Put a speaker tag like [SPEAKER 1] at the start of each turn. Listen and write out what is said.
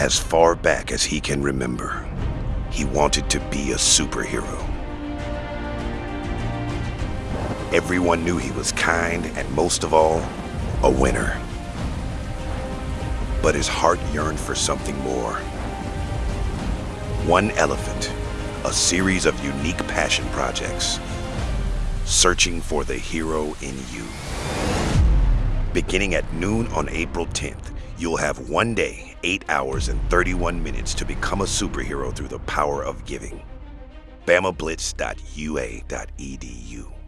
[SPEAKER 1] As far back as he can remember, he wanted to be a superhero. Everyone knew he was kind and most of all, a winner. But his heart yearned for something more. One Elephant, a series of unique passion projects, searching for the hero in you. Beginning at noon on April 10th, you'll have one day, 8 hours and 31 minutes to become a superhero through the power of giving. BamaBlitz.ua.edu